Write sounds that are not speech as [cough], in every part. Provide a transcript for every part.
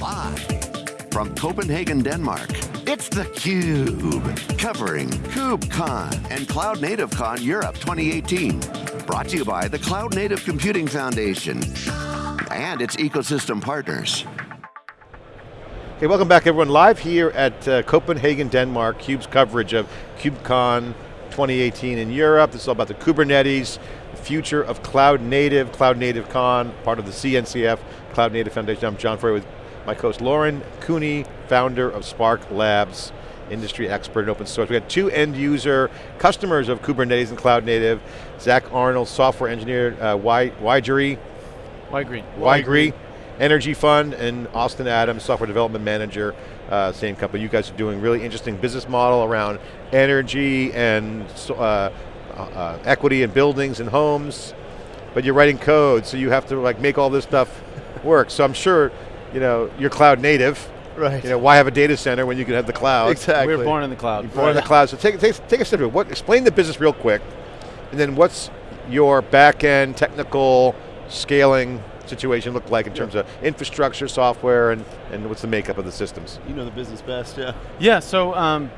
Live from Copenhagen, Denmark, it's theCUBE. Covering KubeCon and Cloud Native Con Europe 2018. Brought to you by the Cloud Native Computing Foundation and its ecosystem partners. Hey, welcome back everyone. Live here at uh, Copenhagen, Denmark, CUBE's coverage of KubeCon 2018 in Europe. This is all about the Kubernetes, the future of Cloud Native, Cloud Native Con, part of the CNCF, Cloud Native Foundation. I'm John Furrier with my co-host Lauren Cooney, founder of Spark Labs, industry expert in open source. We got two end user customers of Kubernetes and Cloud Native, Zach Arnold, software engineer, uh, Wygree. Wygree. Wygree. Energy Fund, and Austin Adams, software development manager, uh, same company. You guys are doing really interesting business model around energy and uh, uh, equity in buildings and homes, but you're writing code, so you have to like make all this stuff work. So I'm sure, you know, you're cloud native. Right. You know, why have a data center when you can have the cloud? Exactly. We were born in the cloud. You're born right. in the cloud. So take, take, take a step through What, explain the business real quick, and then what's your back end technical scaling situation look like in terms of infrastructure, software, and, and what's the makeup of the systems? You know the business best, yeah. Yeah, so um,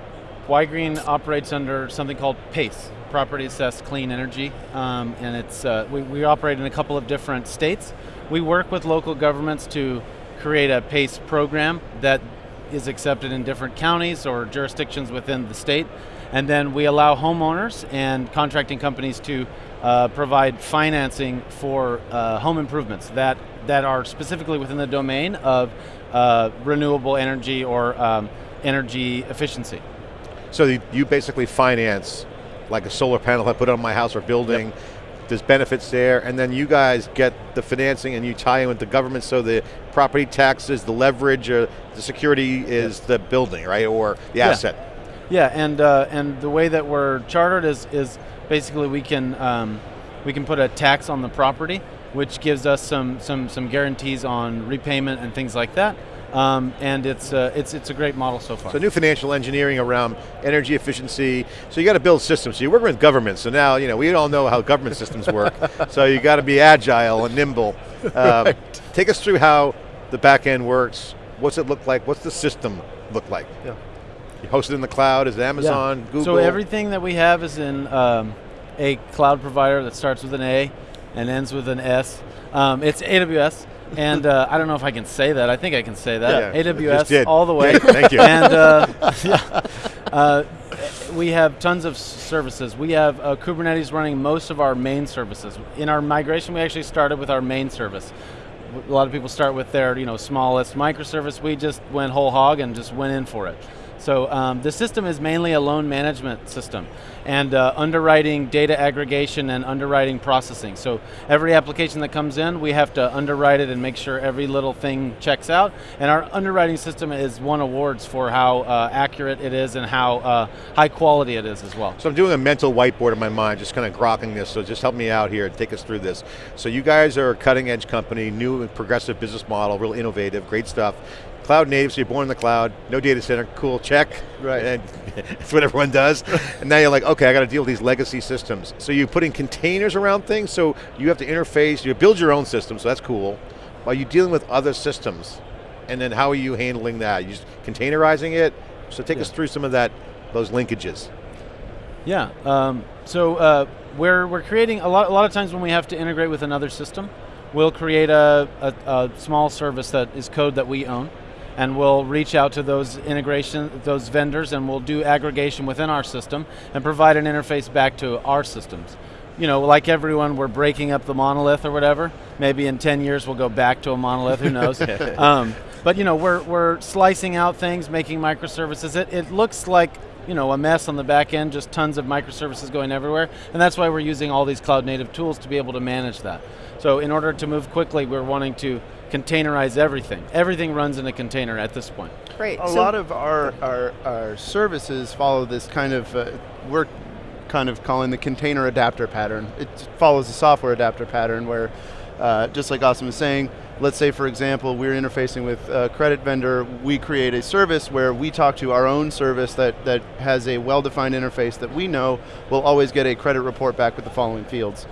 Ygrene operates under something called PACE, Property Assessed Clean Energy, um, and it's uh, we, we operate in a couple of different states. We work with local governments to create a PACE program that is accepted in different counties or jurisdictions within the state, and then we allow homeowners and contracting companies to uh, provide financing for uh, home improvements that, that are specifically within the domain of uh, renewable energy or um, energy efficiency. So you basically finance like a solar panel I put on my house or building, yep. There's benefits there, and then you guys get the financing and you tie in with the government so the property taxes, the leverage, or the security is yep. the building, right, or the yeah. asset. Yeah, and uh, and the way that we're chartered is is basically we can um, we can put a tax on the property, which gives us some some some guarantees on repayment and things like that. Um, and it's uh, it's it's a great model so far. So new financial engineering around energy efficiency. So you got to build systems. So you're working with government. So now you know we all know how government systems work. [laughs] so you got to be agile and nimble. [laughs] Um, right. Take us through how the back end works. What's it look like? What's the system look like? Yeah. You host it in the cloud, is it Amazon, yeah. Google? So everything that we have is in um, a cloud provider that starts with an A and ends with an S. Um, it's AWS. And uh, I don't know if I can say that. I think I can say that. Yeah, AWS all the way. Thank you. And uh, [laughs] yeah, uh, we have tons of services. We have uh, Kubernetes running most of our main services. In our migration, we actually started with our main service. A lot of people start with their you know smallest microservice. We just went whole hog and just went in for it. So um, the system is mainly a loan management system and uh, underwriting data aggregation and underwriting processing. So every application that comes in, we have to underwrite it and make sure every little thing checks out. And our underwriting system has won awards for how uh, accurate it is and how uh, high quality it is as well. So I'm doing a mental whiteboard in my mind, just kind of grokking this, so just help me out here and take us through this. So you guys are a cutting edge company, new and progressive business model, real innovative, great stuff. Cloud native, so you're born in the cloud, no data center, cool, check. Right. And [laughs] that's what everyone does. and now you're like, okay, I got to deal with these legacy systems. So you put in containers around things, so you have to interface, you build your own system, so that's cool. Are you dealing with other systems? And then how are you handling that? You just containerizing it? So take yeah. us through some of that, those linkages. Yeah, um, so uh, we're, we're creating, a lot, a lot of times when we have to integrate with another system, we'll create a, a, a small service that is code that we own and we'll reach out to those integration, those vendors, and we'll do aggregation within our system and provide an interface back to our systems. You know, like everyone, we're breaking up the monolith or whatever. Maybe in 10 years we'll go back to a monolith, who [laughs] knows. um, but you know, we're, we're slicing out things, making microservices. It, it looks like you know, a mess on the back end, just tons of microservices going everywhere, and that's why we're using all these cloud native tools to be able to manage that. So in order to move quickly, we're wanting to containerize everything. Everything runs in a container at this point. Great. A so lot of our, our, our, services follow this kind of, uh, we're kind of calling the container adapter pattern. It follows the software adapter pattern where, uh, just like Austin was saying, let's say for example, we're interfacing with a credit vendor, we create a service where we talk to our own service that, that has a well-defined interface that we know will always get a credit report back with the following fields.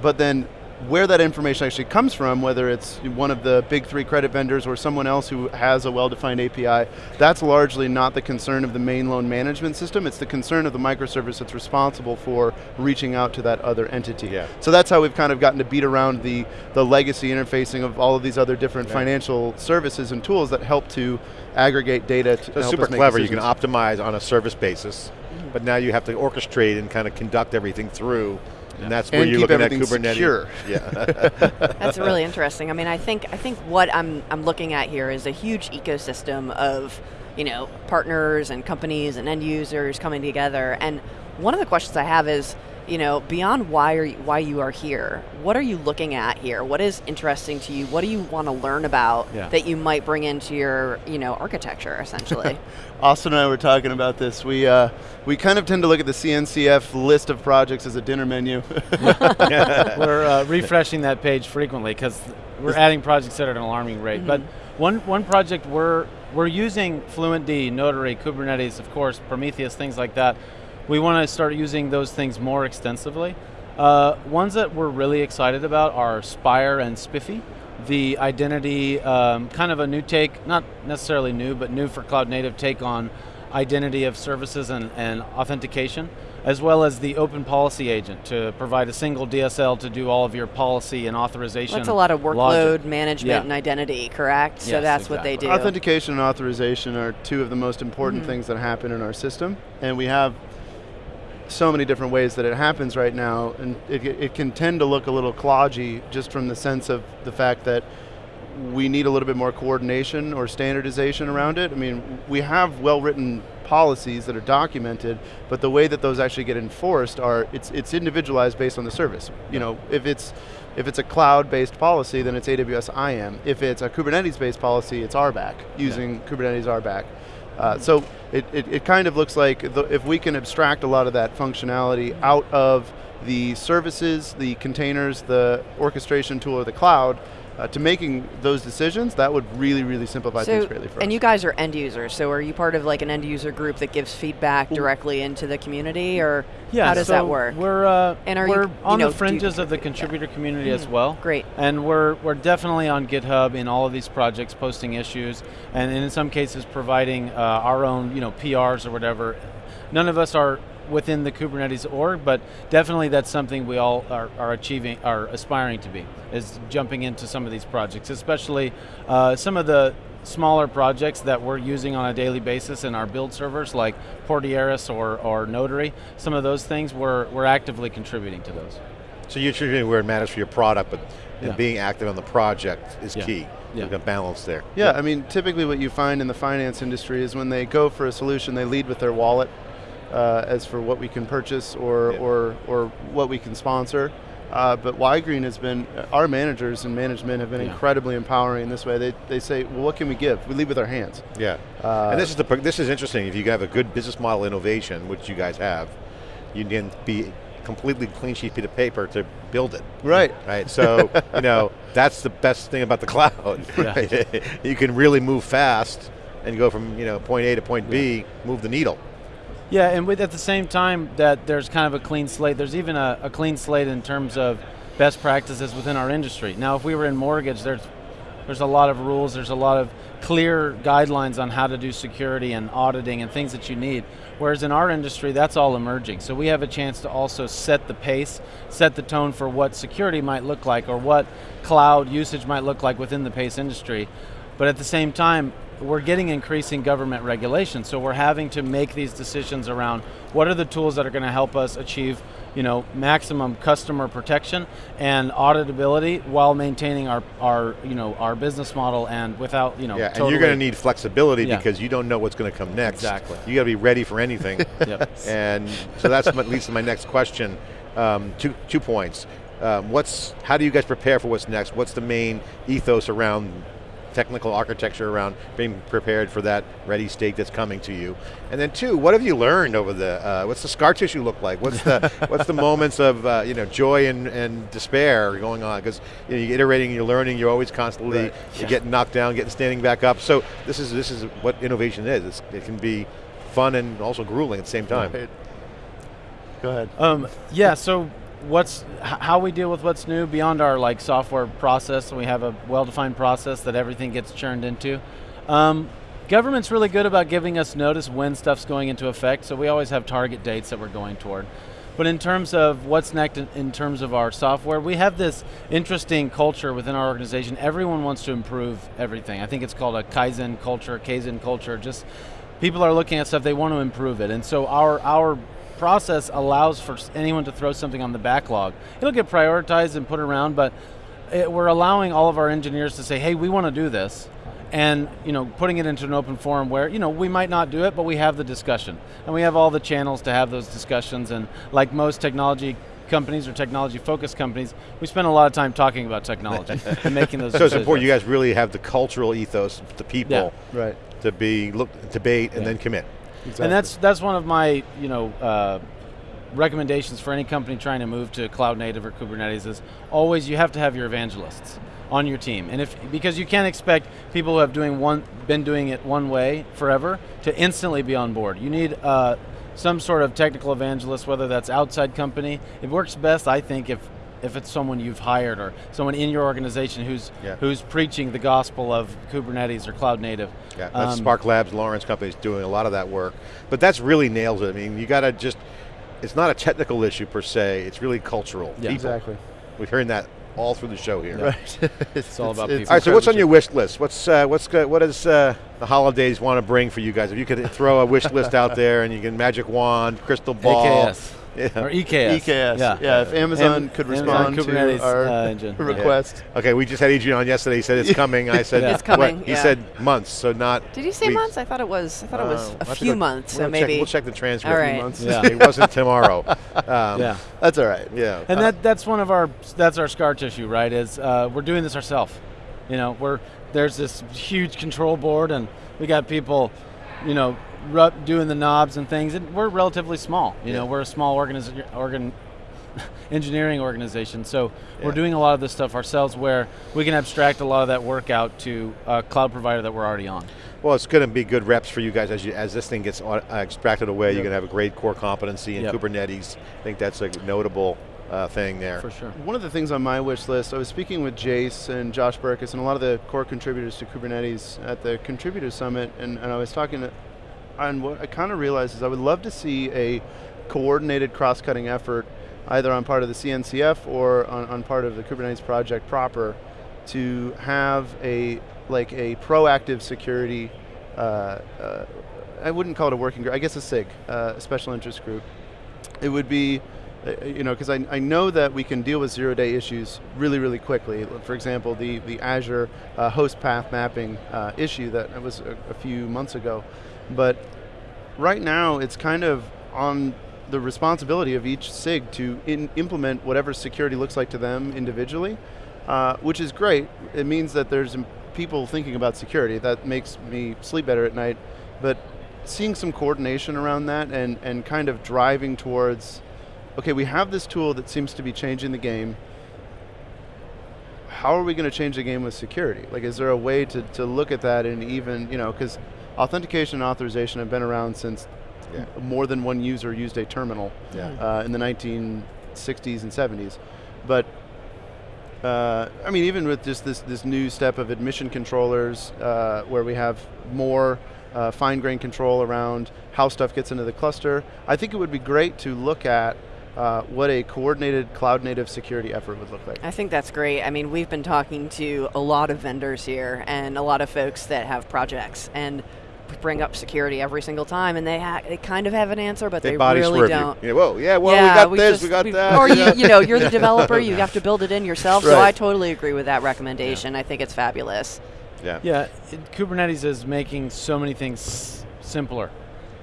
But then where that information actually comes from, whether it's one of the big three credit vendors or someone else who has a well-defined API, that's largely not the concern of the main loan management system, it's the concern of the microservice that's responsible for reaching out to that other entity. Yeah. So that's how we've kind of gotten to beat around the, the legacy interfacing of all of these other different financial services and tools that help to aggregate data to So super clever, you can optimize on a service basis, but now you have to orchestrate and kind of conduct everything through, and that's where And you're keep looking at everything Kubernetes. secure. [laughs] Yeah. [laughs] That's really interesting. I mean, I think I think what I'm I'm looking at here is a huge ecosystem of you know partners and companies and end users coming together. And one of the questions I have is, you know, beyond why are you, why you are here, what are you looking at here? What is interesting to you? What do you want to learn about Yeah. that you might bring into your you know architecture essentially? [laughs] Austin and I were talking about this. We uh, we kind of tend to look at the CNCF list of projects as a dinner menu. [laughs] [laughs] we're uh, refreshing that page frequently because we're adding projects at an alarming rate. But one one project we're we're using FluentD, Notary, Kubernetes, of course, Prometheus, things like that. We want to start using those things more extensively. Uh, ones that we're really excited about are Spire and SPIFFE. The identity, um, kind of a new take, not necessarily new, but new for cloud native take on identity of services and, and authentication, as well as the open policy agent to provide a single DSL to do all of your policy and authorization. That's a lot of workload logic. management Yeah. and identity, correct? so Yes, that's what they do. Authentication and authorization are two of the most important Mm-hmm. things that happen in our system, and we have so many different ways that it happens right now, and it, it can tend to look a little klodgy just from the sense of the fact that we need a little bit more coordination or standardization around it. I mean, we have well-written policies that are documented, but the way that those actually get enforced are it's it's individualized based on the service. You know, if it's if it's a cloud-based policy, then it's AWS IAM. If it's a Kubernetes-based policy, it's RBAC using Kubernetes RBAC. Uh, so it, it, it kind of looks like the, if we can abstract a lot of that functionality out of the services, the containers, the orchestration tool, or the cloud, uh, to making those decisions, that would really, really simplify things greatly for and us. And you guys are end users, so are you part of like an end user group that gives feedback directly into the community, or Yeah, how does so that work? We're uh, And are we're you on know, the fringes of the yeah. contributor community as well. Great. And we're we're definitely on GitHub in all of these projects, posting issues, and in some cases providing uh, our own you know PRs or whatever. None of us are within the Kubernetes org, but definitely that's something we all are, are achieving, are aspiring to be, is jumping into some of these projects, especially uh, some of the smaller projects that we're using on a daily basis in our build servers like Portieris or, or Notary, some of those things, we're, we're actively contributing to those. so you're choosing where it matters for your product, but Yeah. being active on the project is Yeah. key. Yeah. Like a balance there. Yeah, I mean, typically what you find in the finance industry is when they go for a solution, they lead with their wallet uh, as for what we can purchase or, Yeah. or, or what we can sponsor. Uh, but Ygrene has been, our managers and management have been Yeah. incredibly empowering in this way. They, they say, well, what can we give? We lead with our hands. Yeah, Uh, and this is the this is interesting. If you have a good business model innovation, which you guys have, you can be completely clean sheet of paper to build it. Right. Right. So [laughs] you know that's the best thing about the cloud. [laughs] Yeah. [laughs] you can really move fast and go from you know point A to point B, move the needle. Yeah, and with at the same time that there's kind of a clean slate, there's even a, a clean slate in terms of best practices within our industry. Now, if we were in mortgage, there's there's a lot of rules, there's a lot of clear guidelines on how to do security and auditing and things that you need. Whereas in our industry, that's all emerging. So we have a chance to also set the pace, set the tone for what security might look like or what cloud usage might look like within the PACE industry. But at the same time, we're getting increasing government regulation, so we're having to make these decisions around what are the tools that are going to help us achieve, you know, maximum customer protection and auditability while maintaining our, our you know, our business model and without, you know, Yeah, and you're going to need flexibility Yeah. because you don't know what's going to come next. Exactly. You got to be ready for anything. [laughs] Yep. And so that's what leads to my next question. Um, two, two points. Um, what's, how do you guys prepare for what's next? What's the main ethos around technical architecture around being prepared for that ready state that's coming to you? And then two, what have you learned over the, uh, what's the scar tissue look like? What's the, [laughs] what's the moments of uh, you know, joy and, and despair going on? Because you know, you're iterating, you're learning, you're always constantly, Right. you're getting knocked down, getting standing back up. So this is, this is what innovation is. It's, it can be fun and also grueling at the same time. Right. Go ahead. Um, yeah, so what's how we deal with what's new beyond our like software process. We have a well-defined process that everything gets churned into. Um, government's really good about giving us notice when stuff's going into effect, so we always have target dates that we're going toward. But in terms of what's next in, in terms of our software, we have this interesting culture within our organization. Everyone wants to improve everything. I think it's called a Kaizen culture, Kaizen culture. Just people are looking at stuff, they want to improve it. And so our, our process allows for anyone to throw something on the backlog. It'll get prioritized and put around, but it, we're allowing all of our engineers to say, hey, we want to do this. And you know, putting it into an open forum where you know we might not do it, but we have the discussion, and we have all the channels to have those discussions. And like most technology companies or technology-focused companies, we spend a lot of time talking about technology [laughs] and making those. So it's important you guys really have the cultural ethos, the people, Right. to be look debate and Yeah. then commit. And that's that's one of my you know uh, recommendations for any company trying to move to cloud native or Kubernetes is always you have to have your evangelists on your team, and if because you can't expect people who have doing one been doing it one way forever to instantly be on board. You need uh, some sort of technical evangelist, whether that's outside company. It works best, I think, if if it's someone you've hired or someone in your organization who's Yeah. who's preaching the gospel of Kubernetes or cloud native. Yeah, that's Um, Spark Labs, Lauren's Company is doing a lot of that work. But that's really nails it. I mean, you got to just, it's not a technical issue per se, it's really cultural. Yeah. People. Exactly. We've heard that all through the show here. Right. [laughs] It's all about people. All right, so what's on your wish list? What's uh, what's go- what does uh, the holidays want to bring for you guys? If you could throw a wish list out there, and you can magic wand, crystal ball, AKS. Yeah. Or EKS. EKS. Yeah. Yeah. if Amazon Am- could Amazon respond Kubernetes, to our uh, engine. [laughs] Yeah. request. Okay, we just had Adrian on yesterday. He said it's [laughs] coming. I said Yeah. It's coming, what? He said months, so not. Did you say weeks. months? I thought it was. I thought it was Uh, a we'll few go- months. we'll So check- maybe. we'll check the transcript. All right. Months. Yeah. [laughs] it wasn't tomorrow. Um, Yeah. That's all right. Yeah. And that that's one of our that's our scar tissue, right? Is uh, we're doing this ourselves. You know, we're there's this huge control board, and we got people, you know, ru- doing the knobs and things, and we're relatively small. You know, we're a small organiz- organ [laughs] engineering organization, so we're doing a lot of this stuff ourselves, where we can abstract a lot of that work out to a cloud provider that we're already on. Well, it's going to be good reps for you guys as you as this thing gets au- uh, extracted away. You're going to have a great core competency in Yep. Kubernetes. I think that's a notable uh, thing there. For sure. One of the things on my wish list, I was speaking with Jaice and Josh Burkus and a lot of the core contributors to Kubernetes at the Contributor Summit, and, and I was talking, to, and what I kind of realized is I would love to see a coordinated cross-cutting effort, either on part of the CNCF or on, on part of the Kubernetes project proper, to have a like a proactive security. Uh, uh, I wouldn't call it a working group. I guess a SIG, uh, a special interest group. It would be uh, you know, because I, I know that we can deal with zero-day issues really, really quickly. For example, the, the Azure uh, host path mapping uh, issue that was a, a few months ago. But right now, it's kind of on the responsibility of each SIG to implement whatever security looks like to them individually, uh, which is great. It means that there's people thinking about security. That makes me sleep better at night. But seeing some coordination around that and, and kind of driving towards okay, we have this tool that seems to be changing the game. How are we going to change the game with security? Like, is there a way to, to look at that and even, you know, because authentication and authorization have been around since Yeah. more than one user used a terminal Yeah. uh, in the 1960s and 70s. But uh, I mean, even with just this this new step of admission controllers, uh, where we have more uh, fine-grained control around how stuff gets into the cluster, I think it would be great to look at uh, what a coordinated cloud-native security effort would look like. I think that's great. I mean, we've been talking to a lot of vendors here and a lot of folks that have projects and we bring up security every single time, and they ha- they kind of have an answer, but They, they, really don't. you. Yeah, whoa, yeah, well, yeah, we got this, just- we got that. Or you, you know, you're the [laughs] developer, you have to build it in yourself. So I totally agree with that recommendation. I think it's fabulous. yeah. Yeah, it, Kubernetes is making so many things simpler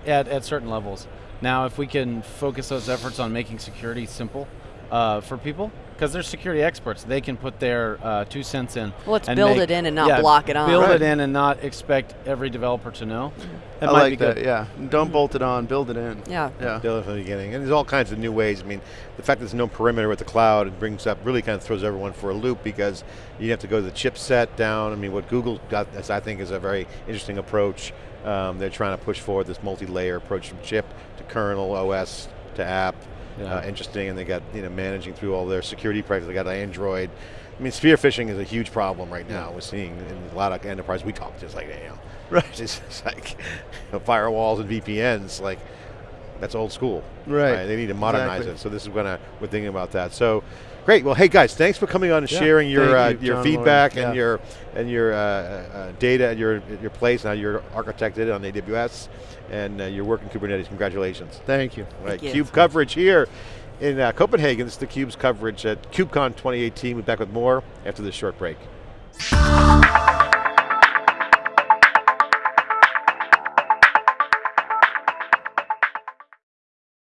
at, at certain levels. Now, if we can focus those efforts on making security simple uh, for people, because they're security experts, they can put their uh, two cents in. Well, let's and build make- it in and not yeah, block it on. Build Right. it in and not expect every developer to know. That I might like be good. that. Yeah, don't bolt it on, build it in. Yeah. Yeah. Build it from the beginning. And there's all kinds of new ways. I mean, the fact that there's no perimeter with the cloud, it brings up, really kind of throws everyone for a loop because you have to go to the chipset down. I mean, what Google got, as I think, is a very interesting approach. Um, they're trying to push forward this multi-layer approach from chip to kernel, OS to app. Yeah. uh, interesting, and they got you know managing through all their security practices. They got Android. I mean, spear phishing is a huge problem right now. We're seeing in a lot of enterprise. We talk just like you know, Right. It's just like you know, firewalls and VPNs. Like that's old school. Right. They need to modernize Exactly. it. So this is gonna we're thinking about that. So. Great. Well, hey guys, thanks for coming on and Yeah. sharing your uh, you, your John feedback Lauren. and Yeah. your and your uh, uh, data and your your place and how you're architected on AWS and uh, your work in Kubernetes. Congratulations. Thank you. Right, you. Cube coverage here in uh, Copenhagen. This is the Cube's coverage at KubeCon 2018. We'll be back with more after this short break.